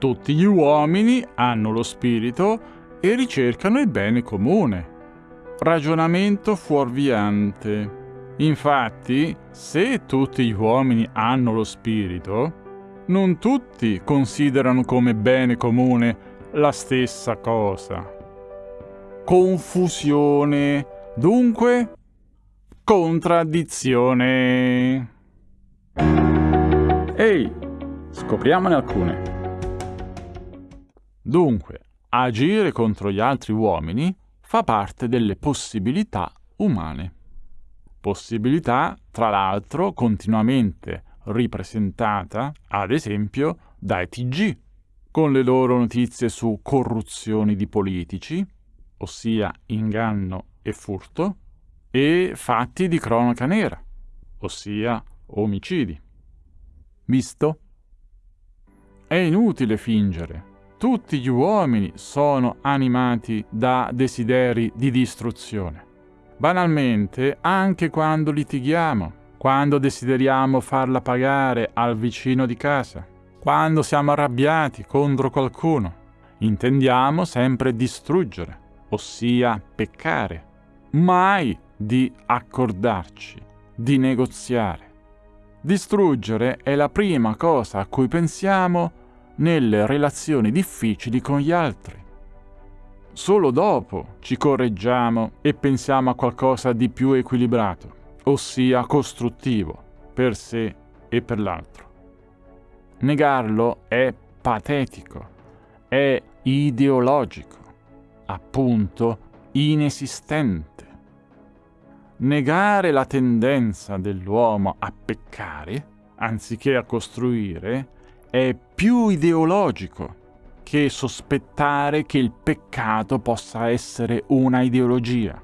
Tutti gli uomini hanno lo spirito e ricercano il bene comune. Ragionamento fuorviante. Infatti, se tutti gli uomini hanno lo spirito, non tutti considerano come bene comune la stessa cosa. Confusione, dunque contraddizione. Ehi, scopriamone alcune. Dunque, agire contro gli altri uomini fa parte delle possibilità umane possibilità, tra l'altro, continuamente ripresentata, ad esempio, dai TG, con le loro notizie su corruzioni di politici, ossia inganno e furto, e fatti di cronaca nera, ossia omicidi. Visto? È inutile fingere. Tutti gli uomini sono animati da desideri di distruzione. Banalmente, anche quando litighiamo, quando desideriamo farla pagare al vicino di casa, quando siamo arrabbiati contro qualcuno, intendiamo sempre distruggere, ossia peccare, mai di accordarci, di negoziare. Distruggere è la prima cosa a cui pensiamo nelle relazioni difficili con gli altri. Solo dopo ci correggiamo e pensiamo a qualcosa di più equilibrato, ossia costruttivo, per sé e per l'altro. Negarlo è patetico, è ideologico, appunto inesistente. Negare la tendenza dell'uomo a peccare, anziché a costruire, è più ideologico che sospettare che il peccato possa essere una ideologia.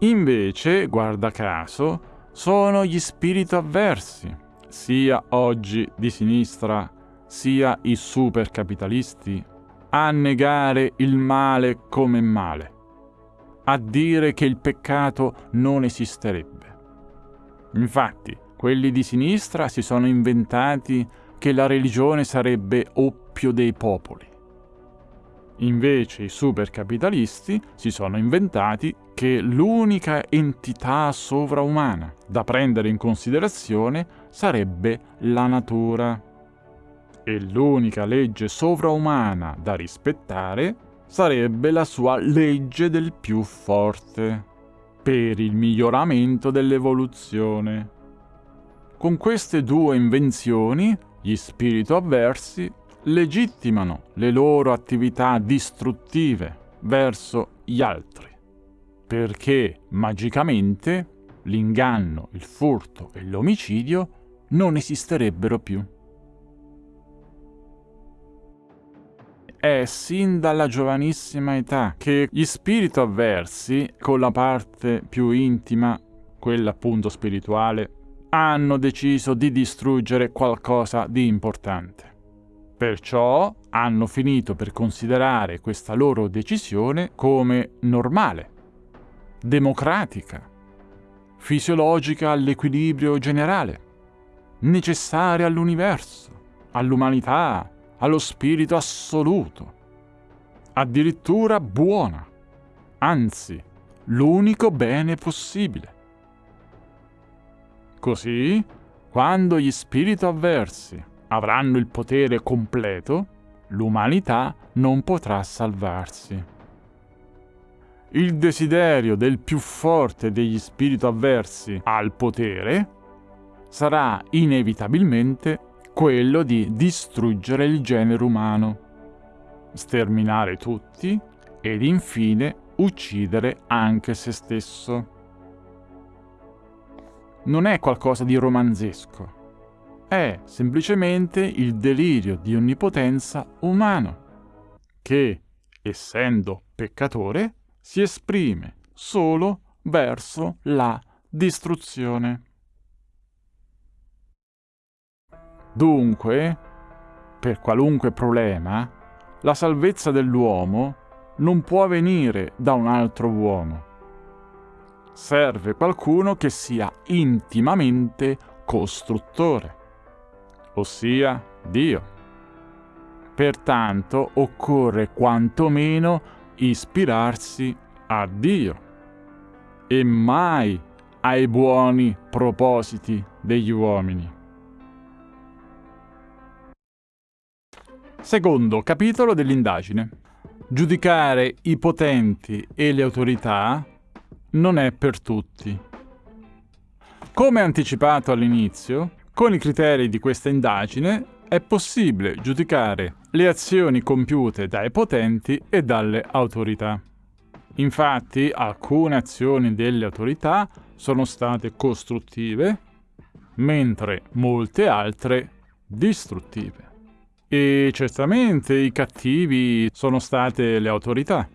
Invece, guarda caso, sono gli spiriti avversi, sia oggi di sinistra sia i supercapitalisti, a negare il male come male, a dire che il peccato non esisterebbe. Infatti, quelli di sinistra si sono inventati che la religione sarebbe oppio dei popoli. Invece i supercapitalisti si sono inventati che l'unica entità sovraumana da prendere in considerazione sarebbe la natura. E l'unica legge sovraumana da rispettare sarebbe la sua legge del più forte, per il miglioramento dell'evoluzione. Con queste due invenzioni gli spiriti avversi legittimano le loro attività distruttive verso gli altri, perché magicamente l'inganno, il furto e l'omicidio non esisterebbero più. È sin dalla giovanissima età che gli spiriti avversi, con la parte più intima, quella appunto spirituale, hanno deciso di distruggere qualcosa di importante. Perciò hanno finito per considerare questa loro decisione come normale, democratica, fisiologica all'equilibrio generale, necessaria all'universo, all'umanità, allo spirito assoluto, addirittura buona, anzi l'unico bene possibile. Così, quando gli spiriti avversi avranno il potere completo, l'umanità non potrà salvarsi. Il desiderio del più forte degli spiriti avversi al potere sarà inevitabilmente quello di distruggere il genere umano, sterminare tutti ed infine uccidere anche se stesso non è qualcosa di romanzesco. È semplicemente il delirio di onnipotenza umano, che, essendo peccatore, si esprime solo verso la distruzione. Dunque, per qualunque problema, la salvezza dell'uomo non può venire da un altro uomo serve qualcuno che sia intimamente costruttore, ossia Dio. Pertanto occorre quantomeno ispirarsi a Dio e mai ai buoni propositi degli uomini. Secondo capitolo dell'indagine. Giudicare i potenti e le autorità non è per tutti. Come anticipato all'inizio, con i criteri di questa indagine è possibile giudicare le azioni compiute dai potenti e dalle autorità. Infatti alcune azioni delle autorità sono state costruttive, mentre molte altre distruttive. E certamente i cattivi sono state le autorità,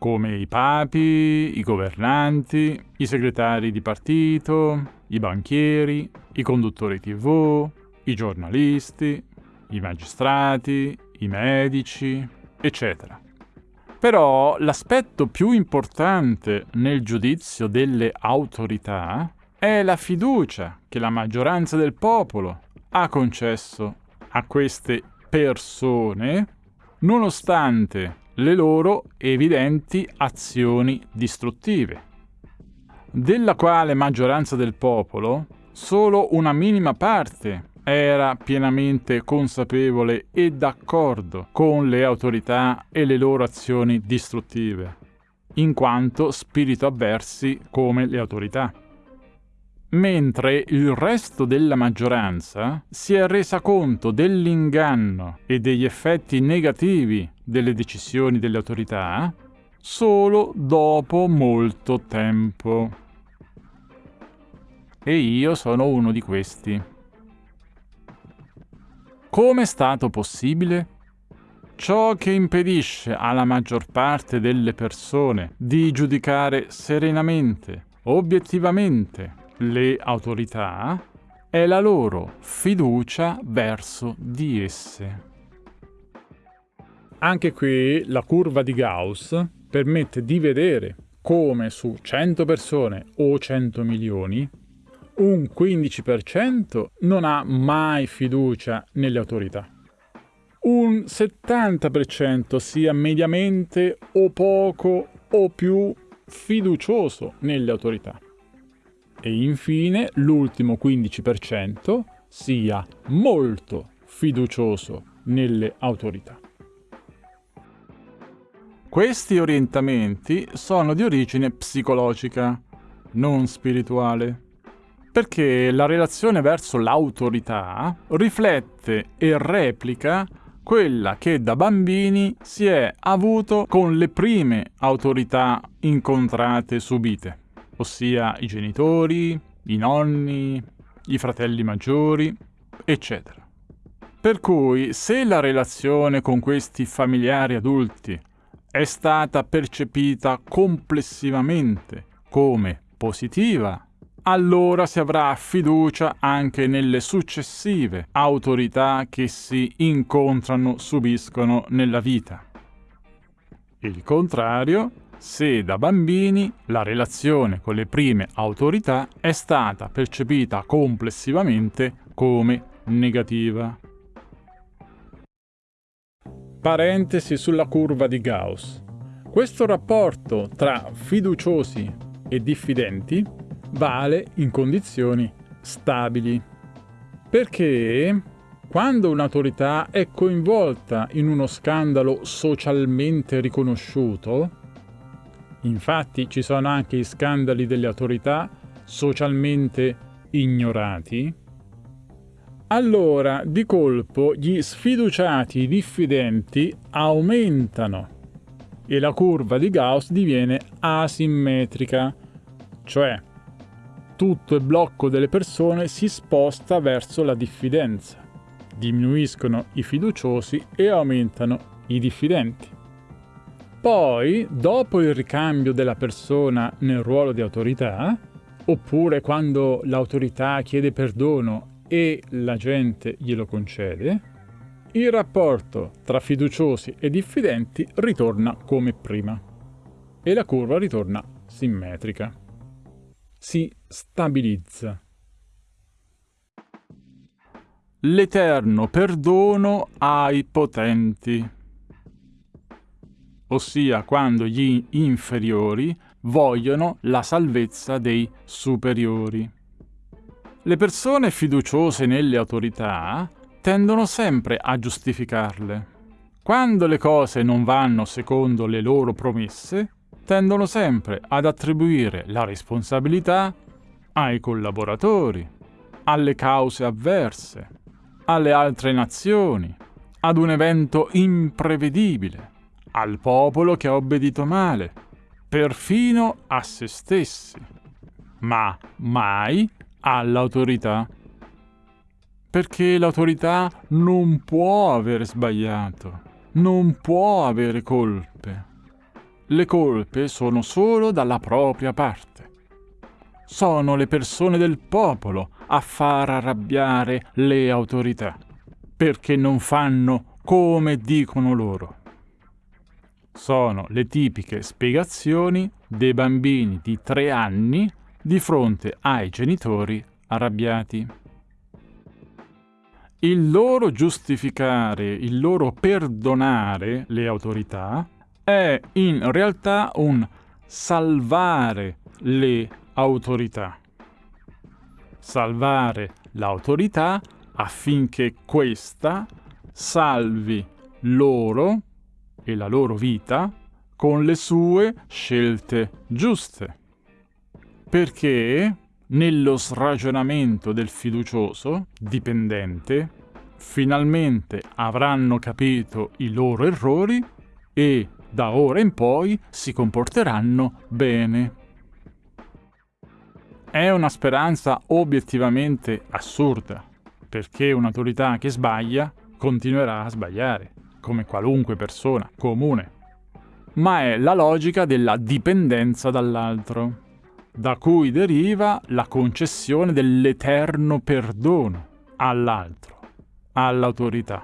come i papi, i governanti, i segretari di partito, i banchieri, i conduttori tv, i giornalisti, i magistrati, i medici, eccetera. Però l'aspetto più importante nel giudizio delle autorità è la fiducia che la maggioranza del popolo ha concesso a queste persone nonostante le loro evidenti azioni distruttive, della quale maggioranza del popolo solo una minima parte era pienamente consapevole e d'accordo con le autorità e le loro azioni distruttive, in quanto spirito avversi come le autorità. Mentre il resto della maggioranza si è resa conto dell'inganno e degli effetti negativi delle decisioni delle autorità solo dopo molto tempo. E io sono uno di questi. Come è stato possibile? Ciò che impedisce alla maggior parte delle persone di giudicare serenamente, obiettivamente, le autorità è la loro fiducia verso di esse. Anche qui la curva di Gauss permette di vedere come su 100 persone o 100 milioni un 15% non ha mai fiducia nelle autorità. Un 70% sia mediamente o poco o più fiducioso nelle autorità. E infine l'ultimo 15% sia molto fiducioso nelle autorità. Questi orientamenti sono di origine psicologica, non spirituale perché la relazione verso l'autorità riflette e replica quella che da bambini si è avuto con le prime autorità incontrate e subite, ossia i genitori, i nonni, i fratelli maggiori, eccetera. Per cui se la relazione con questi familiari adulti è stata percepita complessivamente come positiva allora si avrà fiducia anche nelle successive autorità che si incontrano, subiscono nella vita. Il contrario, se da bambini la relazione con le prime autorità è stata percepita complessivamente come negativa. Parentesi sulla curva di Gauss. Questo rapporto tra fiduciosi e diffidenti vale in condizioni stabili. Perché quando un'autorità è coinvolta in uno scandalo socialmente riconosciuto, infatti ci sono anche i scandali delle autorità socialmente ignorati, allora di colpo gli sfiduciati diffidenti aumentano e la curva di Gauss diviene asimmetrica, cioè tutto il blocco delle persone si sposta verso la diffidenza. Diminuiscono i fiduciosi e aumentano i diffidenti. Poi, dopo il ricambio della persona nel ruolo di autorità, oppure quando l'autorità chiede perdono e la gente glielo concede, il rapporto tra fiduciosi e diffidenti ritorna come prima e la curva ritorna simmetrica si stabilizza. l'eterno perdono ai potenti, ossia quando gli inferiori vogliono la salvezza dei superiori. Le persone fiduciose nelle autorità tendono sempre a giustificarle. Quando le cose non vanno secondo le loro promesse, tendono sempre ad attribuire la responsabilità ai collaboratori, alle cause avverse, alle altre nazioni, ad un evento imprevedibile, al popolo che ha obbedito male, perfino a se stessi, ma mai all'autorità. Perché l'autorità non può aver sbagliato, non può avere colpe. Le colpe sono solo dalla propria parte. Sono le persone del popolo a far arrabbiare le autorità, perché non fanno come dicono loro. Sono le tipiche spiegazioni dei bambini di tre anni di fronte ai genitori arrabbiati. Il loro giustificare, il loro perdonare le autorità è in realtà un salvare le autorità. Salvare l'autorità affinché questa salvi loro e la loro vita con le sue scelte giuste. Perché nello sragionamento del fiducioso, dipendente, finalmente avranno capito i loro errori e da ora in poi si comporteranno bene. È una speranza obiettivamente assurda, perché un'autorità che sbaglia continuerà a sbagliare, come qualunque persona comune. Ma è la logica della dipendenza dall'altro, da cui deriva la concessione dell'eterno perdono all'altro, all'autorità.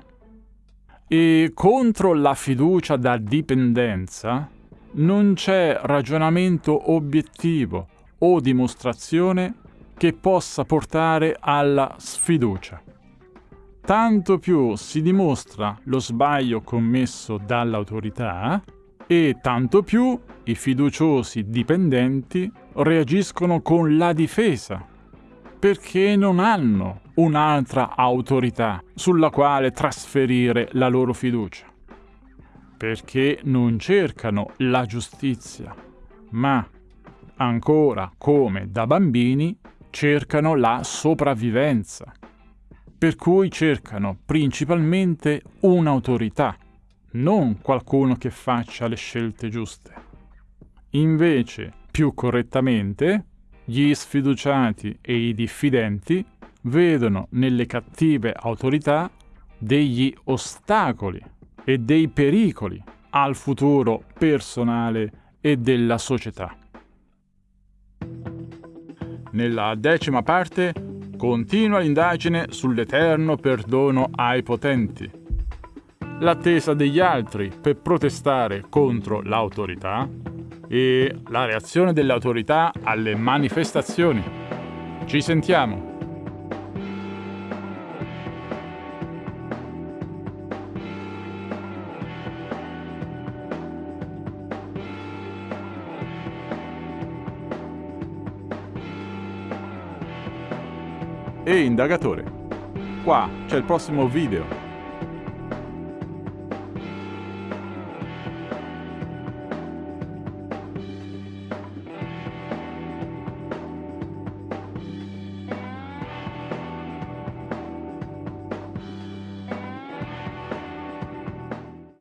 E contro la fiducia da dipendenza non c'è ragionamento obiettivo o dimostrazione che possa portare alla sfiducia. Tanto più si dimostra lo sbaglio commesso dall'autorità e tanto più i fiduciosi dipendenti reagiscono con la difesa, perché non hanno un'altra autorità sulla quale trasferire la loro fiducia, perché non cercano la giustizia, ma ancora come da bambini, cercano la sopravvivenza, per cui cercano principalmente un'autorità, non qualcuno che faccia le scelte giuste. Invece, più correttamente, gli sfiduciati e i diffidenti vedono nelle cattive autorità degli ostacoli e dei pericoli al futuro personale e della società. Nella decima parte continua l'indagine sull'eterno perdono ai potenti. L'attesa degli altri per protestare contro l'autorità e la reazione delle autorità alle manifestazioni. Ci sentiamo! E indagatore. Qua c'è il prossimo video.